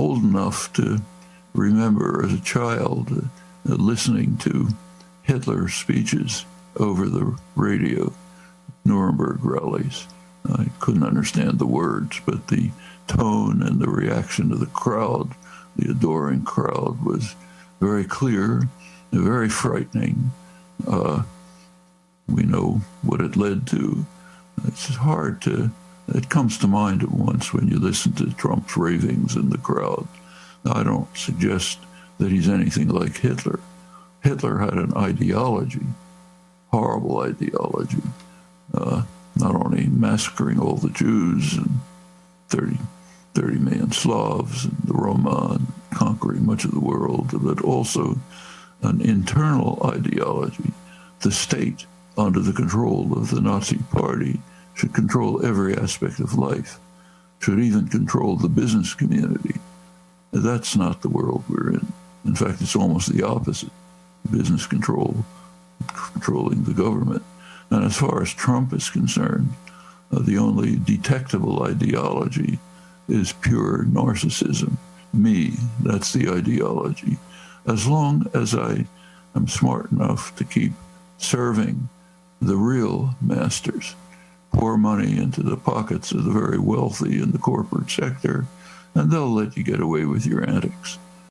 old enough to remember as a child uh, listening to Hitler's speeches over the radio, Nuremberg rallies. I couldn't understand the words, but the tone and the reaction of the crowd, the adoring crowd, was very clear, very frightening. Uh, we know what it led to. It's hard to, it comes to mind at once when you listen to Trump's ravings in the crowd. Now, I don't suggest that he's anything like Hitler. Hitler had an ideology, horrible ideology, uh, not only massacring all the Jews and 30, 30 million Slavs and the Roma and conquering much of the world, but also an internal ideology. The state, under the control of the Nazi party, should control every aspect of life, should even control the business community. That's not the world we're in. In fact, it's almost the opposite. Business control, controlling the government. And as far as Trump is concerned, uh, the only detectable ideology is pure narcissism. Me, that's the ideology. As long as I am smart enough to keep serving the real masters, pour money into the pockets of the very wealthy in the corporate sector, and they'll let you get away with your antics.